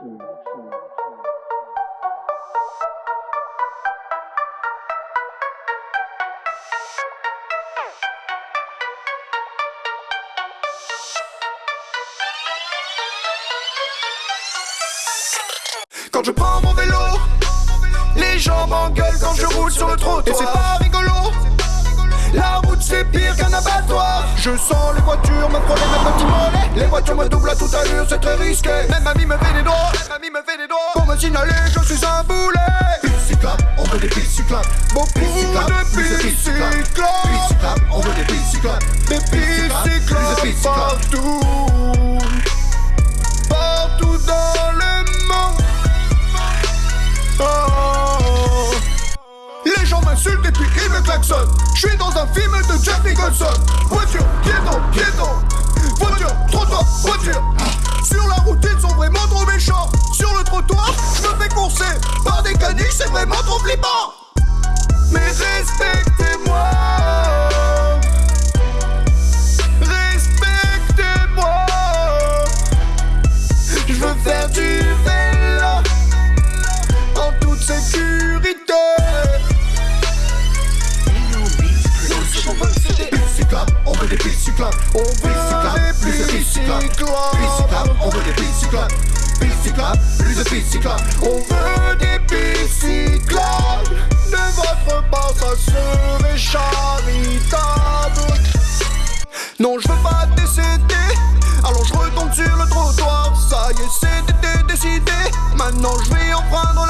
Quand je prends mon vélo, les gens m'engueulent quand je roule sur le trottoir. Et c'est pas rigolo. La route c'est pire abattoir. Je sens les voitures me frôler même petit mollet. Les voitures me doublent à toute allure, c'est très risqué. Même mamie me fait des droits, même mamie me fait des droits Pour me signaler, je suis un boulet. Pistes cyclables, on veut des pistes cyclables Beaucoup de pistes Et puis me klaxonnent. Je suis dans un film de Jack Nicholson. Voiture, piéton, piéton. Voiture, trottoir, voiture. Sur la route, ils sont vraiment trop méchants. Sur le trottoir, je me fais courser par des caniches, c'est vraiment trop flippant. Des pistes cyclables On veut plus de des pistes cyclables pistes Pistes cyclables, on veut des pistes cyclables Pistes cyclables, plus de pistes cyclables On veut des pistes cyclables. De votre part, ça serait charitable. Non, je veux pas décéder. Alors je retombe sur le trottoir. Ça y est, c'était décidé. Maintenant je vais emprunter